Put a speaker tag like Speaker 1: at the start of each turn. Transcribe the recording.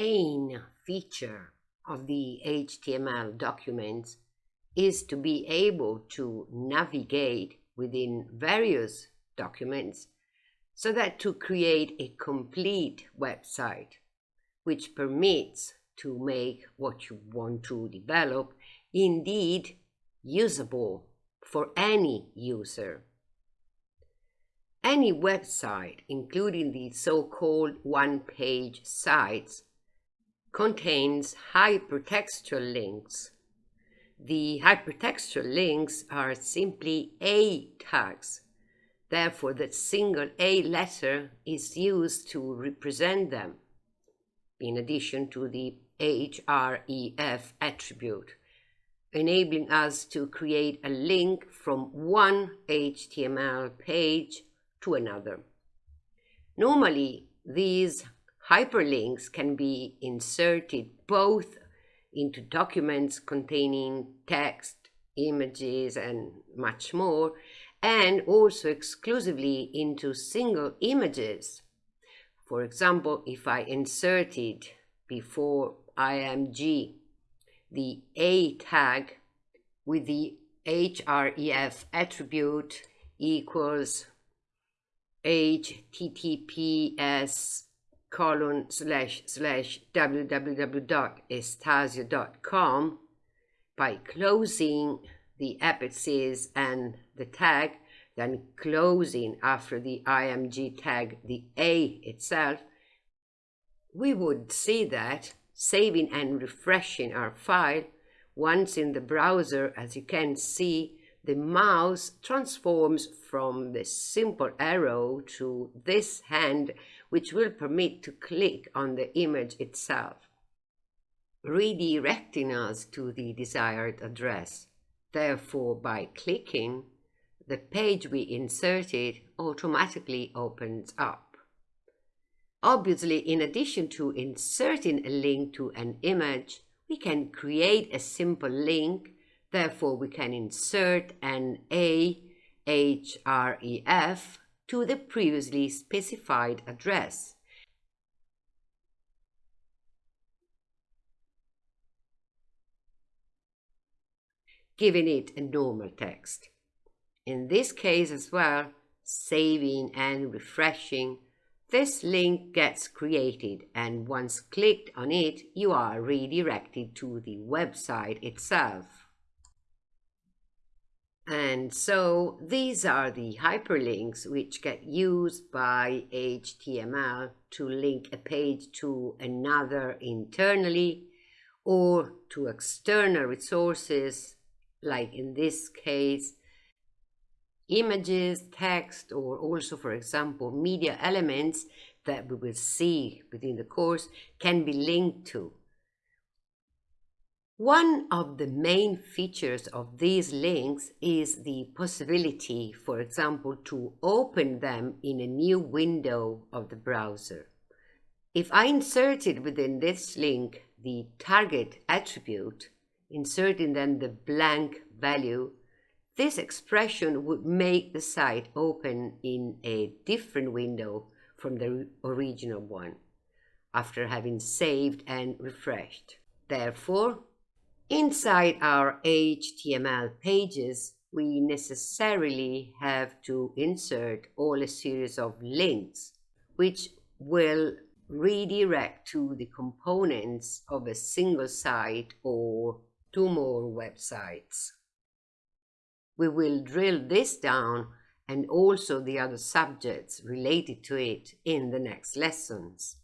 Speaker 1: main feature of the HTML documents is to be able to navigate within various documents so that to create a complete website which permits to make what you want to develop indeed usable for any user. Any website, including the so-called one-page sites, contains hypertextual links. The hypertextual links are simply A tags. Therefore, the single A letter is used to represent them, in addition to the href attribute, enabling us to create a link from one HTML page to another. Normally, these hyperlinks can be inserted both into documents containing text, images, and much more, and also exclusively into single images. For example, if I inserted before img the a tag with the href attribute equals https colon slash slash www.estasio.com by closing the apices and the tag, then closing after the img tag the a itself, we would see that saving and refreshing our file, once in the browser, as you can see, the mouse transforms from the simple arrow to this hand, which will permit to click on the image itself, redirecting us to the desired address. Therefore, by clicking, the page we inserted automatically opens up. Obviously, in addition to inserting a link to an image, we can create a simple link Therefore, we can insert an A href to the previously specified address. giving it a normal text. In this case as well, saving and refreshing, this link gets created and once clicked on it, you are redirected to the website itself. And so these are the hyperlinks which get used by HTML to link a page to another internally or to external resources, like in this case, images, text, or also, for example, media elements that we will see within the course can be linked to. One of the main features of these links is the possibility, for example, to open them in a new window of the browser. If I inserted within this link the target attribute, inserting then the blank value, this expression would make the site open in a different window from the original one, after having saved and refreshed. Therefore, Inside our HTML pages, we necessarily have to insert all a series of links, which will redirect to the components of a single site or two more websites. We will drill this down and also the other subjects related to it in the next lessons.